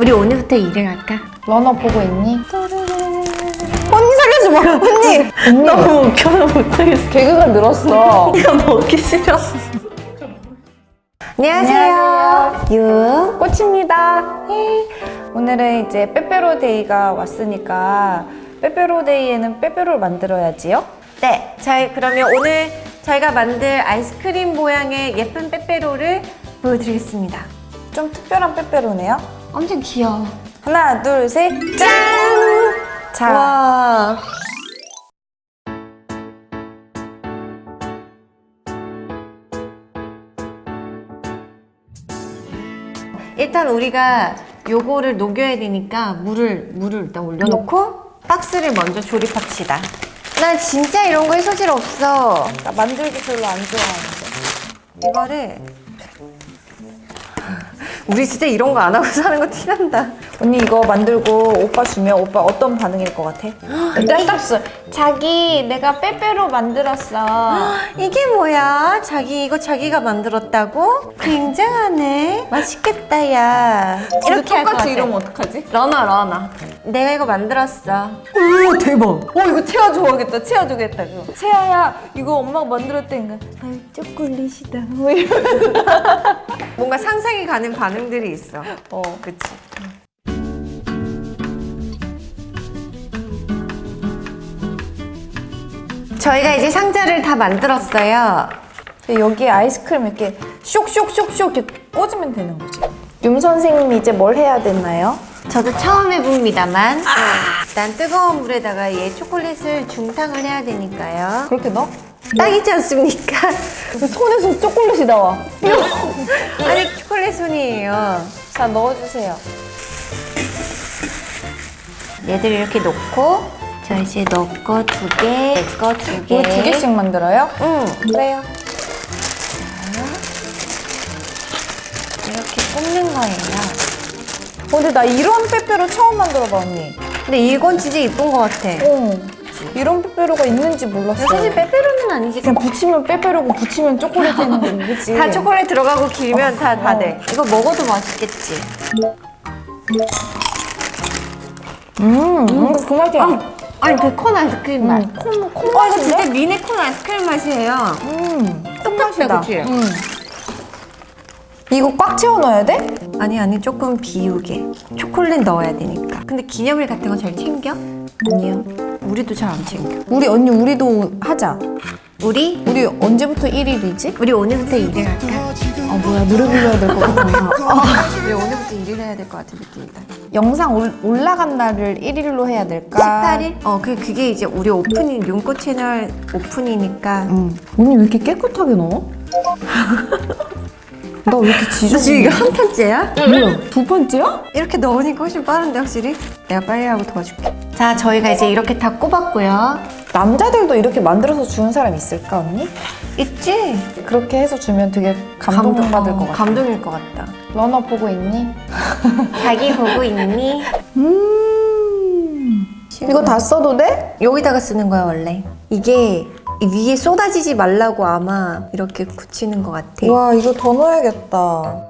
우리 오늘부터 일을 할까? 러너 보고 있니? 언니 살려줘 봐 언니 너무 웃겨서 못하겠어 개그가 늘었어. 내가 먹기 싫어 안녕하세요 유 꽃입니다. 예. 오늘은 이제 빼빼로데이가 왔으니까 빼빼로데이에는 빼빼로를 만들어야지요. 네, 저희 그러면 오늘 저희가 만들 아이스크림 모양의 예쁜 빼빼로를 보여드리겠습니다 좀 특별한 빼빼로네요. 엄청 귀여워 하나, 둘, 셋, 짠! 자, 와 일단 우리가 요거를 녹여야 되니까 물을 물을 일단 올려놓고 박스를 먼저 조립합시다. 난 진짜 이런 거에 소질 없어. 나 만들기 별로 안 좋아하는데. 이거를 우리 진짜 이런 거 안 하고 사는 거 티난다. 언니 이거 만들고 오빠 주면 오빠 어떤 반응일 것 같아? 일단 딱 써. 자기 내가 빼빼로 만들었어. 이게 뭐야? 자기 이거 자기가 만들었다고? 굉장하네. 맛있겠다 야. 이렇게 할 것 같아. 어떡하지? 러너 러너. 내가 이거 만들었어. 오 대박. 오 이거 채아 좋아하겠다. 채아 주겠다. 그거. 채아야 이거 엄마가 만들었다니까. 아유 초콜릿이다. 뭐 이런. 뭔가 상상이 가는 반응들이 있어. 어. 그치? 저희가 이제 상자를 다 만들었어요. 여기에 아이스크림 이렇게 쇽쇽쇽쇽 이렇게 꽂으면 되는 거지. 윤 선생님이 이제 뭘 해야 되나요? 저도 처음 해봅니다만 일단 뜨거운 물에다가 얘 초콜릿을 중탕을 해야 되니까요. 그렇게 넣어? 딱이지 않습니까? 손에서 초콜릿이 나와. 아니 초콜릿 손이에요. 자 넣어주세요. 얘들 이렇게 놓고 저 이제 넣고 두 개, 내 거 두 개. 이거 두 개씩 만들어요? 응. 그래요. 이렇게 굽는 거예요. 어, 근데 나 이런 빼빼로 처음 만들어봐 언니. 근데 이건 진짜 이쁜 것 같아. 어. 이런 빼빼로가 있는지 몰랐어. 사실 빼빼로는 아니지. 그냥 붙이면 빼빼로고 붙이면 초콜릿 거 그치? 다 초콜릿 들어가고 길면 다다 어. 돼. 이거 먹어도 맛있겠지. 음, 음, 그 맛이야. 아 니 그 콘 아이스크림 맛. 음, 콩, 콩어 이거? 진짜 미네 콘 아이스크림 맛이에요. 음, 똑같다, 그치? 음. 이거 꽉 채워 넣어야 돼? 아니 아니 조금 비우게. 초콜릿 넣어야 되니까. 근데 기념일 같은 거 잘 챙겨? 아니요. 우리도 잘 안 챙겨. 우리 언니 우리도 하자. 우리 우리 언제부터 1일이지? 우리 오늘부터 일을 할까? 아 뭐야 노래 불러야 될 것 같아. 우리 오늘부터 일을 해야 될 것 같은 느낌이다. 영상 올, 올라간 날을 1일로 해야 될까? 18일? 어, 그, 그게 이제 우리 오프닝, 윤꽃 채널 오픈이니까. 응. 언니 왜 이렇게 깨끗하게 넣어? 나 왜 이렇게 지저분해? 지금 이게 한 편째야? 뭐야? 두 번째야? 이렇게 넣으니까 훨씬 빠른데, 확실히? 내가 빨리 하고 도와줄게. 자, 저희가 이제 이렇게 다 꼽았고요. 남자들도 이렇게 만들어서 주는 사람 있을까 언니? 있지? 그렇게 해서 주면 되게 감동받을 어, 것 같아. 감동일 것 같다. 러너 보고 있니? 자기 보고 있니? 음. 이거 다 써도 돼? 여기다가 쓰는 거야, 원래. 이게 이 위에 쏟아지지 말라고 아마 이렇게 굳히는 것 같아. 와 이거 더 넣어야겠다.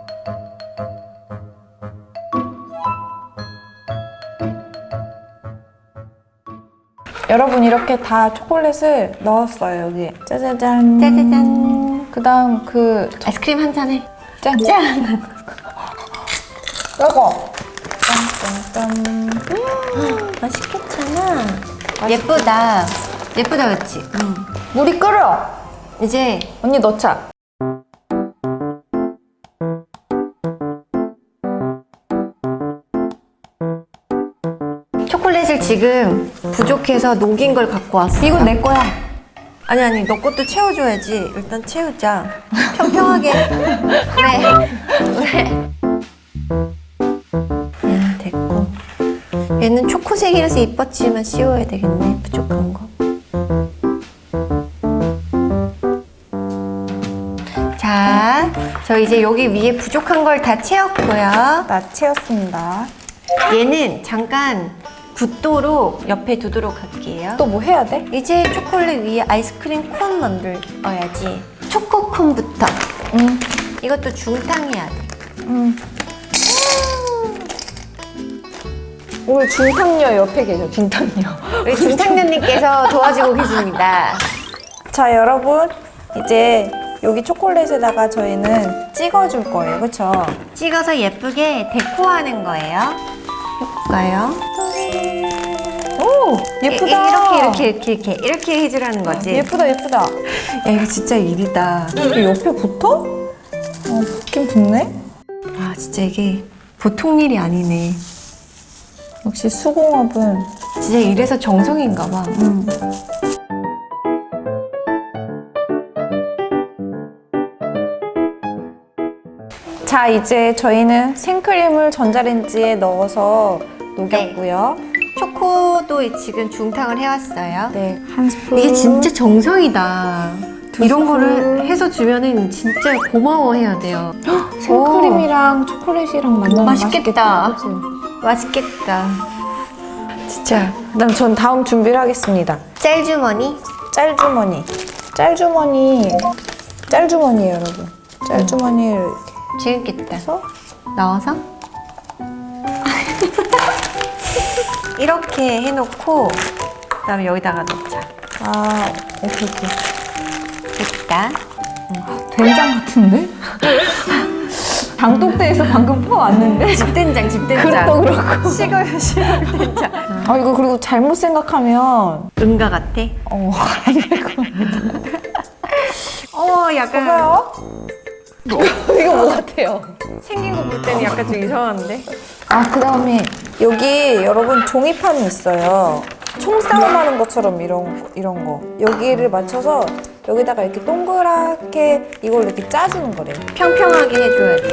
여러분 이렇게 다 초콜릿을 넣었어요 여기. 짜자잔. 짜자잔. 그 다음 그 아이스크림 한 잔에. 짠. 짠! 이거. 짠짠짠. 맛있겠잖아. 예쁘다. 예쁘다, 그치? 응. 물이 끓어. 이제 언니 넣자. 초콜릿을 지금 부족해서 녹인 걸 갖고 왔어. 이거 내 거야. 아니 아니 너 것도 채워줘야지. 일단 채우자. 평평하게. 그래. 초코색이라서 이뻤지만 씌워야 되겠네. 부족한 거. 자, 저 이제 여기 위에 부족한 걸 다 채웠고요. 나 채웠습니다. 얘는 잠깐 붓도록 옆에 두도록 할게요. 또 뭐 해야 돼? 이제 초콜릿 위에 아이스크림 콘 만들어야지. 초코콘부터. 응. 이것도 중탕해야 돼. 응. 오늘 중탕녀 옆에 계셔, 중탕녀. 우리 중창년님께서 도와주고 계십니다. 자, 여러분. 이제 여기 초콜릿에다가 저희는 찍어줄 거예요. 그쵸? 찍어서 예쁘게 데코하는 거예요. 해볼까요? 오! 예쁘다. 이 렇게 이렇게 이렇게 이렇게 이렇게 해주라는 거지. 예쁘다, 예쁘다. 야 이거 진짜 일이다. 이게 옆에 붙어? 어, 붙긴 붙네? 아 진짜 이게 보통 일이 아니네. 역시 수공업은 진짜 이래서 정성인가 봐. 자 이제 저희는 생크림을 전자레인지에 넣어서 녹였고요. 초코도 지금 중탕을 해왔어요. 네, 한 스푼. 이게 진짜 정성이다. 이런 거를 해서 주면은 진짜 고마워해야 돼요. 생크림이랑 초콜릿이랑 만나면 맛있겠다. 맛있겠다. 맛있겠다. 진짜 그다음 전 다음 준비를 하겠습니다. 짤주머니. 짤주머니. 짤주머니. 짤주머니예요, 여러분. 짤주머니를 이렇게 재밌겠다. 해서 넣어서 이렇게 해놓고 그 다음에 여기다가 넣자. 아, 오케이, 오케이. 됐다. 된장 같은데? 장독대에서 방금 퍼왔는데? 집된장, 집된장. 그것도 그렇고. 시골 시골 된장. 아, 이거 그리고 잘못 생각하면 은가 같아. 어, 아니고. 어, 약간 봐요. 이거 뭐 같아요? 생긴 거 볼 때는 약간 좀 이상한데. 아, 그 다음에 여기 여러분 종이판이 있어요. 총싸움 하는 것처럼 이런, 거- 이런 거. 여기를 맞춰서 여기다가 이렇게 동그랗게 이걸 이렇게 짜주는 거래요. 평평하게 해줘야 돼.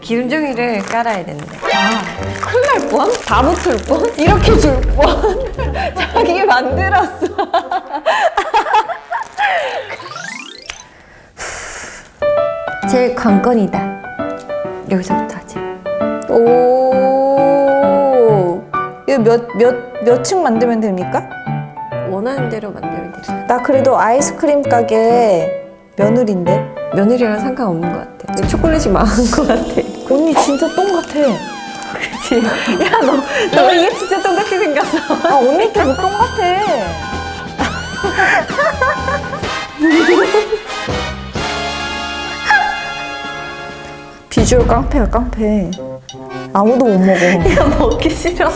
기름종이를 깔아야 된대. 큰일 날 뻔? 다 붙을 뻔? 이렇게 줄 뻔? 자기 만들었어. 제일 관건이다. 여기서부터 하지. 오. 몇, 몇, 몇 층 만들면 됩니까? 원하는 대로 만들면 되지. 나 그래도 아이스크림 가게 며느리인데. 며느리랑 상관없는 것 같아. 초콜릿이 망한 것 같아. 언니 진짜 똥 같아. 그치? 야, 너, 너 이게 진짜 똑같이 생겼어. 아, 언니 때문에 똥 같아. 비주얼 깡패야, 깡패. 아무도 못 먹어. 야, 먹기 싫어.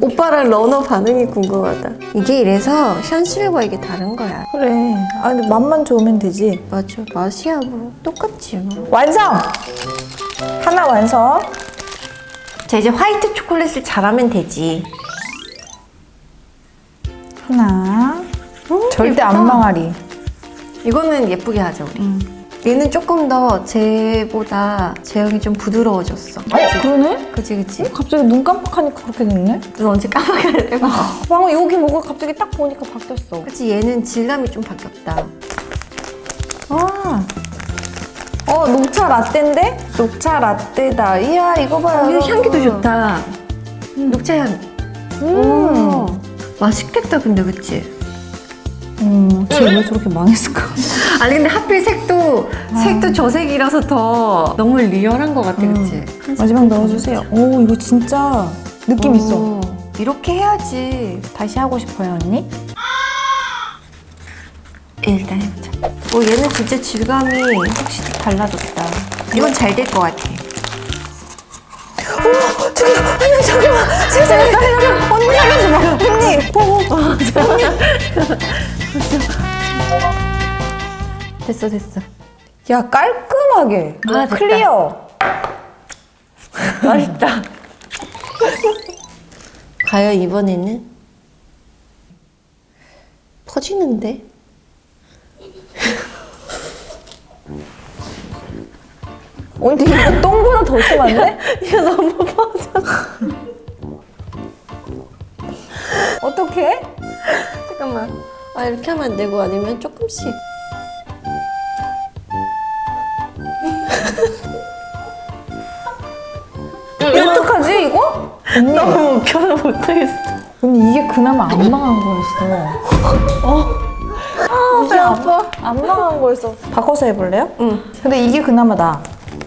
오빠랑 러너 반응이 궁금하다. 이게 이래서 현실과 이게 다른 거야. 그래. 아, 근데 맛만 좋으면 되지. 맞아. 맛이야, 뭐. 똑같지, 뭐. 완성! 하나 완성. 자, 이제 화이트 초콜릿을 잘하면 되지. 하나. 절대 예쁘다. 안 망하리. 이거는 예쁘게 하자, 우리. 얘는 조금 더 쟤보다 제형이 좀 부드러워졌어. 어, 그러네? 그치, 그치? 갑자기 눈 깜빡하니까 그렇게 됐네? 눈 언제 돼? 방금 여기 뭐가 갑자기 딱 보니까 바뀌었어. 그치, 얘는 질감이 좀 바뀌었다. 아. 어, 녹차 라떼인데? 녹차 라떼다. 이야, 이거 봐요. 어, 이거 향기도 좋다. 녹차 향. 음. 오, 맛있겠다, 근데, 그치? 음, 쟤왜 저렇게 망했을까? 아니, 근데 하필 색도, 색도 저 색이라서 더 너무 리얼한 것 같아, 그치? 마지막 넣어주세요. 오, 이거 진짜 느낌 있어. 오, 이렇게 해야지. 다시 하고 싶어요, 언니? 예, 일단 해보자. 오, 얘는 진짜 질감이 확실히 달라졌다. 이건 잘 될 것 같아. 오, 저기, 언니, 잠깐만. 세상에. 언니 살려줘. 언니. 오, 오. 됐어, 됐어. 야, 깔끔하게. 아. 클리어. 맛있다. 과연 이번에는? 퍼지는데? 언니, 이거 똥보다 더 심한데? 이거 너무 퍼져. 어떡해? 잠깐만. 아, 이렇게 하면 안 되고 아니면 조금씩. 어떡하지, 이거? 언니. 너무 웃겨서 못하겠어. 언니, 이게 그나마 안 망한 거였어. 어? 아, 배 아파. 안 망한 거였어. 바꿔서 해볼래요? 응. 근데 이게 그나마 나.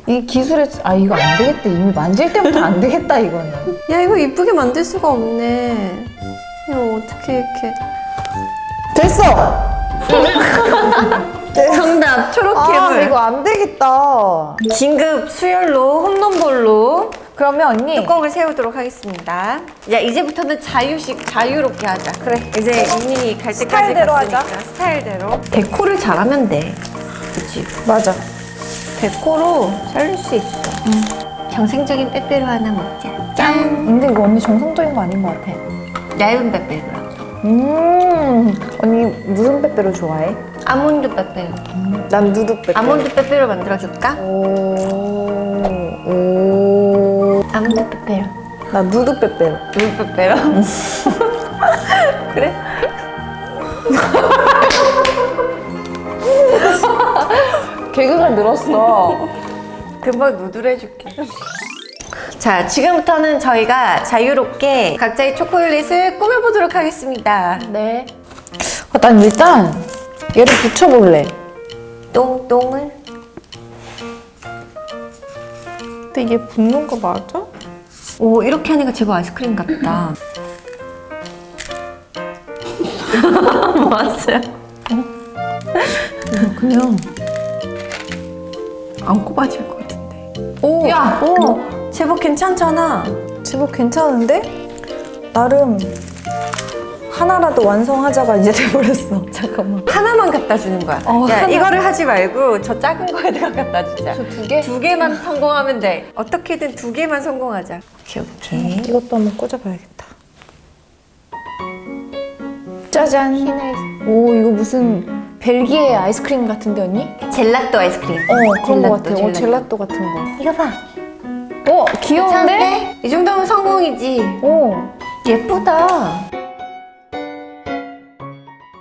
이 기술에 아 이거 안 되겠다 이미 만질 때부터 안 되겠다 이거는 야 이거 이쁘게 만들 수가 없네. 이거 어떻게 이렇게? 됐어 정답 초록 아. 이거 안 되겠다 긴급 수혈로 홈런볼로 그러면 언니 뚜껑을 세우도록 하겠습니다. 야 이제부터는 자유식 자유롭게 하자. 그래. 이제 이민이 갈 때까지 스타일대로 갔으니까 하자. 스타일대로. 데코를 잘하면 돼. 그렇지. 맞아 데코로 살릴 수 있어. 정생적인 빼빼로 하나 먹자. 짠. 근데 이거 언니 정성적인 거 아닌 것 같아 얇은 빼빼로야. 음 언니 무슨 빼빼로 좋아해? 아몬드 빼빼로. 난 누드 빼빼로 아몬드 빼빼로 만들어줄까? 오 오 아몬드 빼빼로. 나 누드 빼빼로 물 빼빼로? 그래? 개그가 늘었어 금방 누드로 해줄게. 자, 지금부터는 저희가 자유롭게 각자의 초콜릿을 꾸며보도록 하겠습니다. 네. 아, 난 일단 얘를 붙여볼래. 똥똥을. 근데 이게 붙는 거 맞아? 오, 이렇게 하니까 제법 아이스크림 같다. 뭐 왔어요? 그냥 안 꼽아질 것 같은데. 오, 야, 오, 제법 괜찮잖아. 제법 괜찮은데? 나름 하나라도 완성하자가 이제 돼버렸어. 잠깐만. 하나만 갖다 주는 거야. 어, 야, 하나. 이거를 하지 말고 저 작은 거에다가 갖다 주자. 두 개? 두 개만 성공하면 돼. 어떻게든 두 개만 성공하자. 오케이, 오케이. 이것도 한번 꽂아봐야겠다. 짜잔. 오, 이거 무슨 벨기에 아이스크림 같은데 언니? 젤라또 아이스크림. 어, 그런 거 젤라또, 같아. 어, 젤라또. 젤라또 같은 거. 이거 봐. 어, 귀여운데? 괜찮은데? 이 정도면 성공이지. 어. 예쁘다.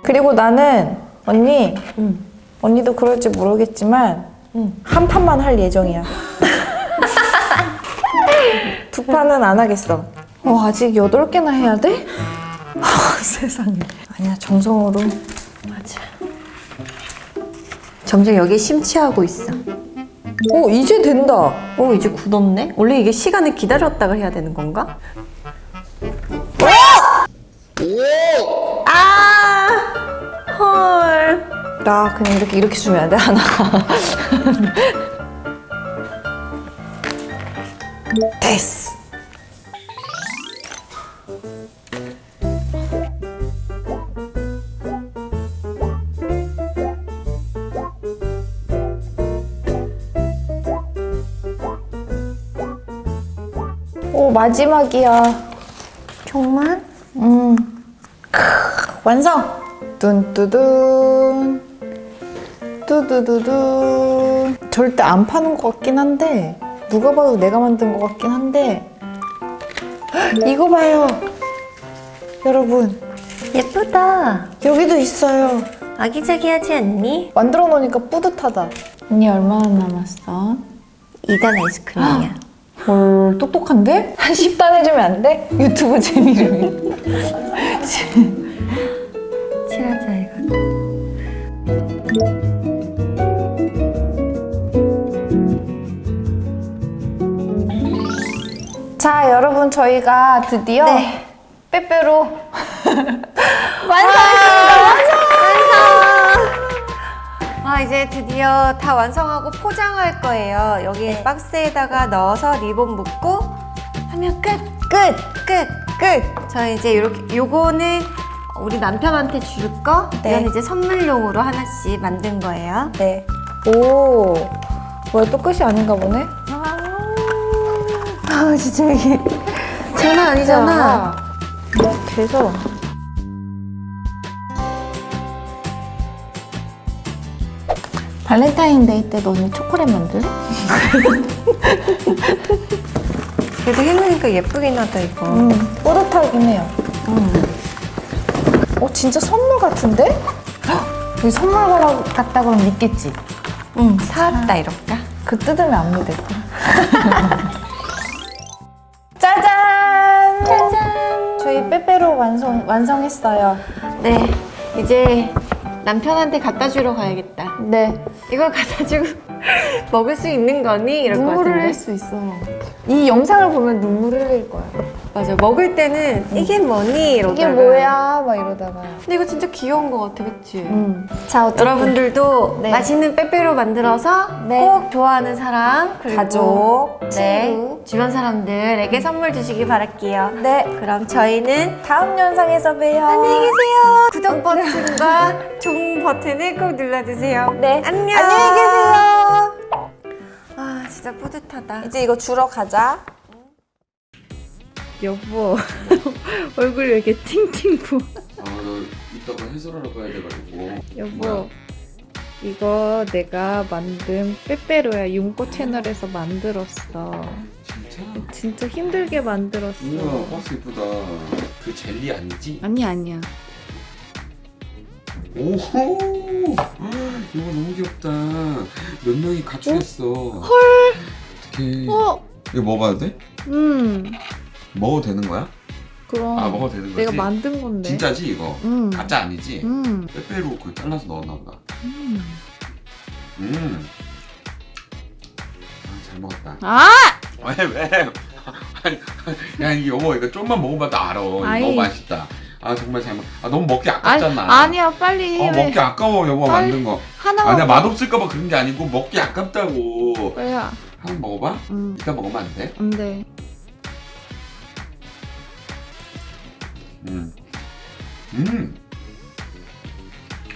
그리고 나는 언니, 응. 언니도 그럴지 모르겠지만 응. 한 판만 할 예정이야. 두 판은 안 하겠어. 어, 아직 여덟 개나 해야 돼? 아, 세상에. 아니야, 정성으로. 맞아. 점점 여기에 심취하고 있어. 오, 이제 된다. 오, 이제 굳었네? 원래 이게 시간을 기다렸다가 해야 되는 건가? 아! 헐. 나 그냥 이렇게 이렇게 주면 안 돼, 하나. 됐어. 마지막이야. 정말? 음. 크, 완성! 뚠뚜둔. 뚜두두둔. 절대 안 파는 것 같긴 한데, 누가 봐도 내가 만든 것 같긴 한데, 헉, 이거 봐요. 여러분, 예쁘다. 여기도 있어요. 아기자기하지 않니? 만들어 놓으니까 뿌듯하다. 언니 얼마나 남았어? 2단 아이스크림이야. 헐, 똑똑한데? 한 10단 해주면 안 돼? 유튜브 재미를. 칠하자, 이거. 자, 여러분, 저희가 드디어 네. 빼빼로 완성했습니다. 완성! 아, 이제 드디어 다 완성하고 포장할 거예요. 여기 박스에다가 넣어서 리본 묶고 하면 끝! 끝! 끝! 끝! 저 이제 이렇게 요거는 우리 남편한테 줄 거, 네. 이건 이제 선물용으로 하나씩 만든 거예요. 네. 오. 뭐야, 또 끝이 아닌가 보네? 아, 진짜 이게 장난 아니잖아. 해서. 발렌타인데이 때도 언니 초콜릿 만들래? 그래도 해놓으니까 예쁘긴 하다, 이거. 음, 뿌듯하긴 해요. 어, 진짜 선물 같은데? 헉, 여기 선물 가라- 같다 그러면 믿겠지? 응, 사왔다, 이럴까? 그 뜯으면 안 믿을 거야. 짜잔! 짜잔! 저희 빼빼로 완성, 완성했어요. 네, 이제 남편한테 갖다 주러 가야겠다. 네. 이걸 갖다 주고 먹을 수 있는 거니? 이럴 것 눈물 같은데. 흘릴 수 있어. 이 영상을 보면 눈물 흘릴 거야. 맞아. 먹을 때는 이게 뭐니? 이러다가. 이게 뭐야? 막 이러다가. 근데 이거 진짜 귀여운 것 같아, 그치? 음. 자, 어쨌든 여러분들도 네. 맛있는 빼빼로 만들어서 네. 꼭 좋아하는 사람 그리고 가족, 네, 친구. 주변 사람들에게 선물 주시기 바랄게요. 네. 그럼 저희는 다음 영상에서 봬요. 안녕히 계세요. 구독 버튼과 종 버튼을 꼭 눌러주세요. 네. 안녕. 안녕히 계세요. 아 진짜 뿌듯하다. 이제 이거 주러 가자. 여보 얼굴 왜 이렇게 팅팅 부어 아, 나 이따가 해설하러 가야 돼가지고. 여보 뭐야? 이거 내가 만든 빼빼로야 윤꽃 채널에서 만들었어 진짜? 진짜 힘들게 만들었어 우와, 박스 이쁘다. 그 젤리 아니지? 아니 아니야 오호! 이거 너무 귀엽다. 몇 명이 가출했어. 헐! 어떡해. 어? 이거 먹어도 돼? 음 먹어도 되는 거야? 그럼 아, 먹어도 되는 거지? 내가 만든 건데 진짜지, 이거? 음. 가짜 아니지? 음. 빼빼로 그 잘라서 넣었나 보다. 음. 음. 아, 잘 먹었다. 아! 왜, 왜? 아니, 야, 이 여보, 이거 좀만 먹어봐도 알아. 아이. 너무 맛있다. 아, 정말 잘 먹. 아, 너무 먹기 아니, 아깝잖아. 아니 야 빨리 어, 해 먹기 아까워, 여보 빨리. 만든 거. 하나만 아니야, 맛 없을까봐 그런 게 아니고, 먹기 아깝다고. 뭐야 한번 먹어봐? 음 이따 먹으면 안 돼? 안 돼 음. 음.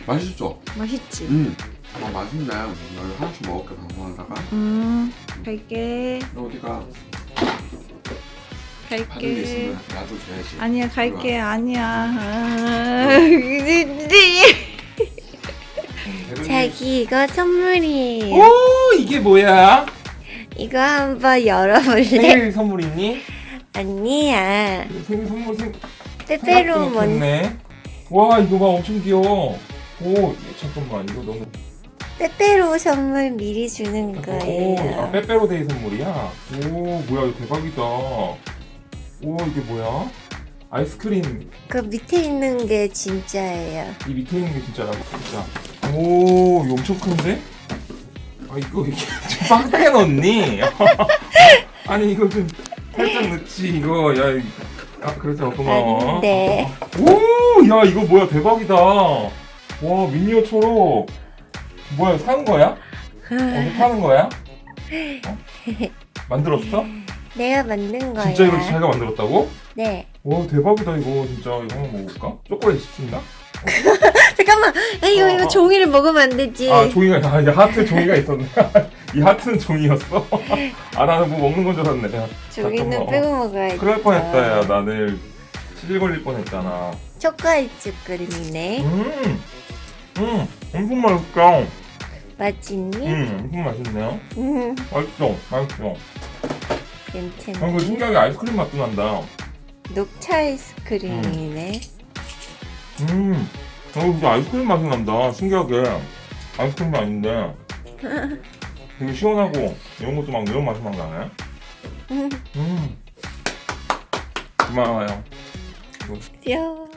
맛있어. 맛있지 음. 아, 맛있네. 나 하나씩 먹을게, 방송하다가. 음 갈게 너 어디가? 갈게 나도 줘야지. 아니야 갈게 아니야 아, 자기 이거 선물이에요. 오 이게 뭐야? 이거 한번 열어볼래? 생일 선물이니? 아니야. 생일 선물 생 빼빼로 먼저. 네. 와 이거 봐 엄청 귀여워. 오 잠깐만 이거 너무. 빼빼로 선물 미리 주는 오 아, 거예요. 빼빼로 데이 선물이야. 오 뭐야 이거 대박이다. 오 이게 뭐야? 아이스크림 그 밑에 있는 게 진짜예요. 이 밑에 있는 게 진짜라고 진짜. 오 이거 엄청 큰데? 아 이거 이게 좀 빡하게 넣니? 아니 이거 좀 살짝 넣지 이거 야. 이- 아 그래서 고마워. 아닌데. 오, 야 이거 뭐야 대박이다. 와 미니어 초록. 뭐야 사는 거야? 어디 파는 거야? 어? 만들었어? 내가 만든 거야. 진짜 이거 자기가 만들었다고? 네. 와 대박이다 이거 진짜 이거 한번 먹어볼까? 초콜릿 시킨다? 잠깐만. 아, 이거 어, 이거 어. 종이를 먹으면 안 되지. 아 종이가 아 이게 하트 종이가 있었네. 이 하트는 종이였어. 아 나는 뭐 먹는 건 줄 알았네. 종이는 잠깐만, 어. 빼고 먹어야지. 그럴 뻔했다 야 나는 치질 걸릴 뻔했잖아. 초코아이스 크림이네. 음, 음 엄청 맛있다. 맛있니? 음 엄청 맛있네요. 음, 맛있어, 맛있어. 괜찮네. 아, 이거 신기하게 아이스크림 맛도 난다. 녹차 아이스크림이네. 음, 어, 진짜 아이스크림 맛이 난다. 신기하게. 아이스크림이 아닌데. 되게 시원하고, 이런 것도 막 매운 맛이 막 나네. 음, 음. 고마워요. 귀여워.